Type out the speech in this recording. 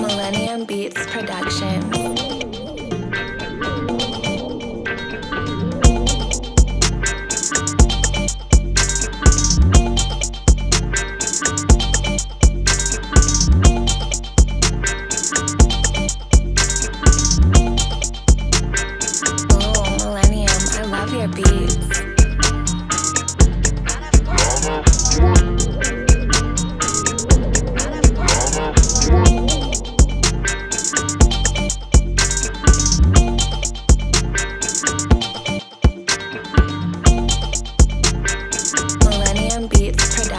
Millennium Beats Production. Beats.